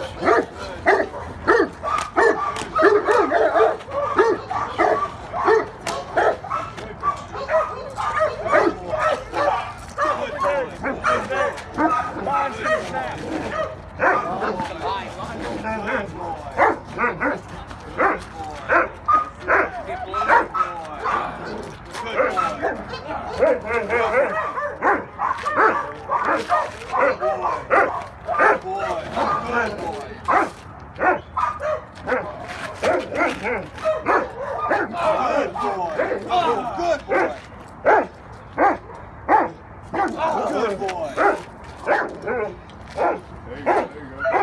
Hey, hey, hey, hey! Good boy. There you go. There you go.